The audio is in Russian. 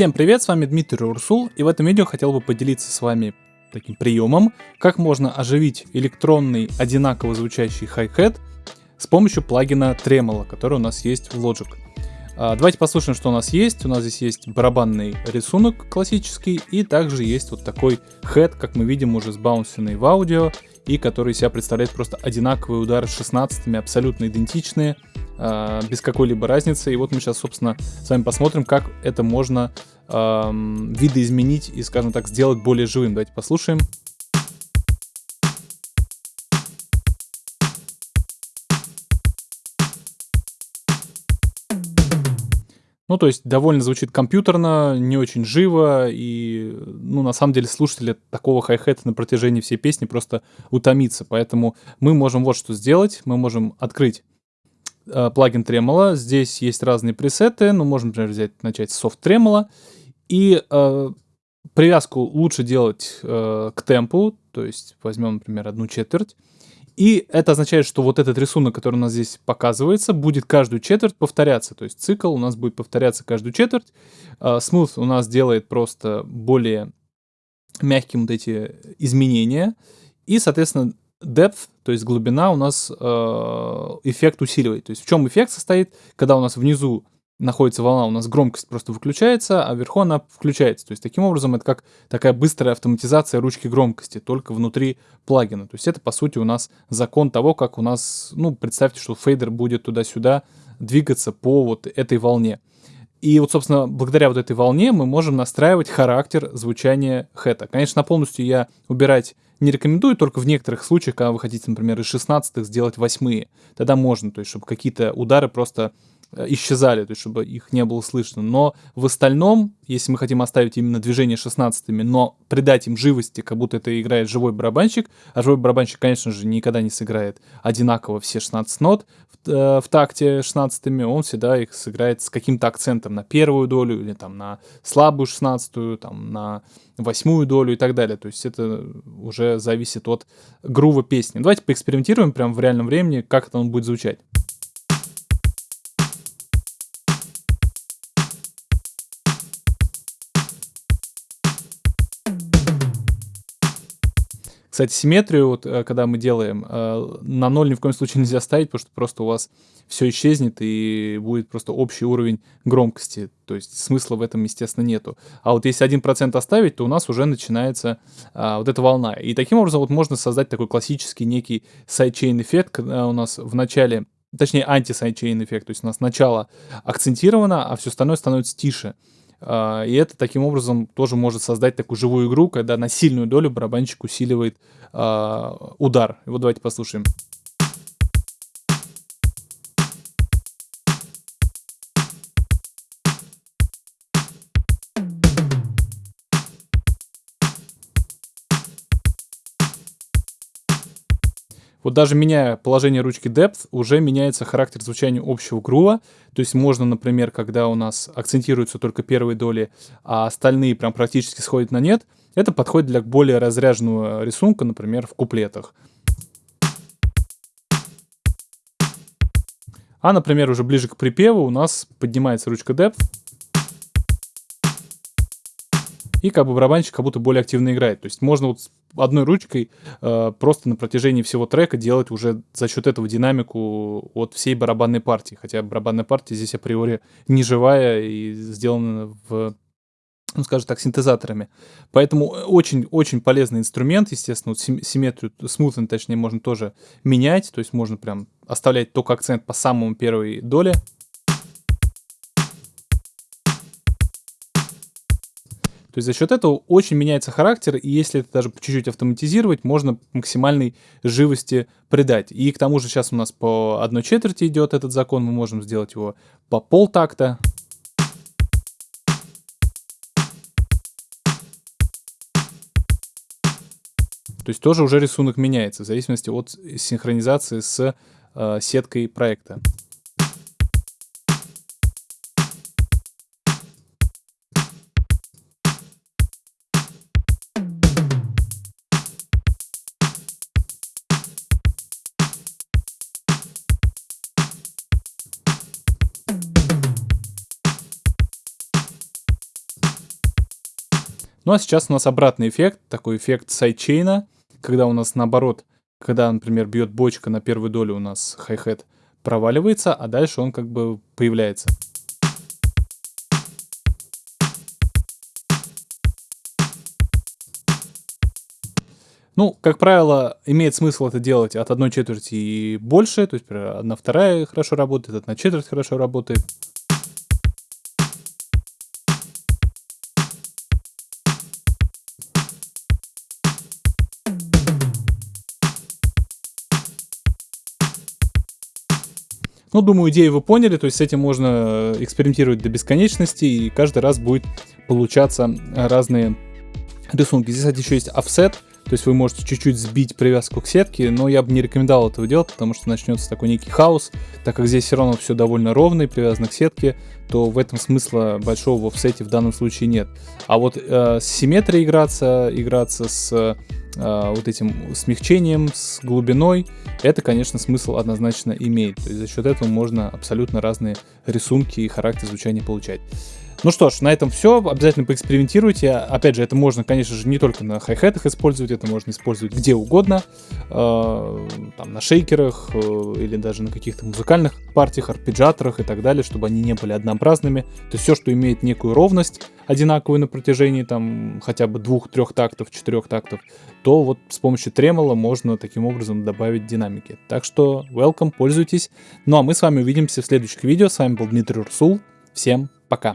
Всем привет, с вами Дмитрий Урсул, и в этом видео хотел бы поделиться с вами таким приемом, как можно оживить электронный одинаково звучащий хай-хет с помощью плагина Tremolo, который у нас есть в Logic. А, давайте послушаем, что у нас есть. У нас здесь есть барабанный рисунок классический, и также есть вот такой хэт, как мы видим, уже сбаунсенный в аудио, и который себя представляет просто одинаковые удары с 16 абсолютно идентичные, а, без какой-либо разницы. И вот мы сейчас, собственно, с вами посмотрим, как это можно эм, видоизменить и, скажем так, сделать более живым. Давайте послушаем. Ну, то есть довольно звучит компьютерно, не очень живо, и, ну, на самом деле слушатели такого хай-хета на протяжении всей песни просто утомится. Поэтому мы можем вот что сделать. Мы можем открыть э, плагин Tremolo. Здесь есть разные пресеты. Ну, можем, например, взять, начать с Soft Tremolo. И э, привязку лучше делать э, к темпу. То есть возьмем, например, одну четверть. И это означает, что вот этот рисунок, который у нас здесь показывается, будет каждую четверть повторяться. То есть цикл у нас будет повторяться каждую четверть. Uh, Smooth у нас делает просто более мягким вот эти изменения. И, соответственно, depth, то есть глубина у нас uh, эффект усиливает. То есть в чем эффект состоит? Когда у нас внизу находится волна, у нас громкость просто выключается, а вверху она включается. То есть таким образом это как такая быстрая автоматизация ручки громкости, только внутри плагина. То есть это по сути у нас закон того, как у нас, ну представьте, что фейдер будет туда-сюда двигаться по вот этой волне. И вот, собственно, благодаря вот этой волне мы можем настраивать характер звучания хэта. Конечно, полностью я убирать не рекомендую, только в некоторых случаях, когда вы хотите, например, из 16 сделать восьмые. Тогда можно, то есть, чтобы какие-то удары просто исчезали, то есть чтобы их не было слышно. Но в остальном, если мы хотим оставить именно движение 16 но придать им живости, как будто это играет живой барабанщик, а живой барабанщик, конечно же, никогда не сыграет одинаково все 16 нот в, э, в такте 16 он всегда их сыграет с каким-то акцентом на первую долю или там на слабую 16 там на восьмую долю и так далее. То есть это уже зависит от грува песни. Давайте поэкспериментируем прямо в реальном времени, как это он будет звучать. Кстати, симметрию, вот э, когда мы делаем, э, на ноль ни в коем случае нельзя ставить, потому что просто у вас все исчезнет и будет просто общий уровень громкости. То есть смысла в этом, естественно, нету. А вот если 1% оставить, то у нас уже начинается а, вот эта волна. И таким образом вот можно создать такой классический некий sidechain эффект, когда у нас в начале точнее анти- sidechain эффект, то есть у нас начало акцентировано, а все остальное становится тише. А, и это таким образом тоже может создать такую живую игру, когда на сильную долю барабанщик усиливает а, удар. Вот давайте послушаем. Вот даже меняя положение ручки Depth, уже меняется характер звучания общего грува. То есть можно, например, когда у нас акцентируются только первые доли, а остальные прям практически сходят на нет, это подходит для более разряженного рисунка, например, в куплетах. А, например, уже ближе к припеву у нас поднимается ручка Depth. И как бы барабанщик как будто более активно играет. То есть можно вот одной ручкой э, просто на протяжении всего трека делать уже за счет этого динамику от всей барабанной партии. Хотя барабанная партия здесь априори не живая и сделана в ну, скажем так, синтезаторами. Поэтому очень-очень полезный инструмент, естественно, вот симметрию, смутно, точнее, можно тоже менять, то есть можно прям оставлять только акцент по самому первой доле. То есть за счет этого очень меняется характер, и если это даже чуть-чуть автоматизировать, можно максимальной живости придать. И к тому же сейчас у нас по одной четверти идет этот закон, мы можем сделать его по полтакта. То есть тоже уже рисунок меняется в зависимости от синхронизации с э, сеткой проекта. Ну а сейчас у нас обратный эффект, такой эффект sidechain а, когда у нас наоборот, когда, например, бьет бочка на первую долю у нас хай-хет проваливается, а дальше он как бы появляется. Ну, как правило, имеет смысл это делать от одной четверти и больше, то есть, например, одна вторая хорошо работает, одна четверть хорошо работает. Ну, думаю, идею вы поняли, то есть с этим можно экспериментировать до бесконечности, и каждый раз будет получаться разные рисунки. Здесь, кстати, еще есть офсет, то есть вы можете чуть-чуть сбить привязку к сетке, но я бы не рекомендовал этого делать, потому что начнется такой некий хаос. Так как здесь все равно все довольно ровно и привязано к сетке, то в этом смысла большого в офсете в данном случае нет. А вот э, с симметрией играться, играться с э, вот этим смягчением, с глубиной, это, конечно, смысл однозначно имеет. То есть за счет этого можно абсолютно разные рисунки и характер звучания получать. Ну что ж, на этом все. Обязательно поэкспериментируйте. Опять же, это можно, конечно же, не только на хай-хетах использовать, это можно использовать где угодно. Э, там, на шейкерах э, или даже на каких-то музыкальных партиях, арпеджаторах и так далее, чтобы они не были однообразными. То есть все, что имеет некую ровность одинаковую на протяжении там хотя бы двух-трех тактов, четырех тактов, то вот с помощью тремола можно таким образом добавить динамики. Так что welcome, пользуйтесь. Ну а мы с вами увидимся в следующих видео. С вами был Дмитрий Урсул. Всем пока.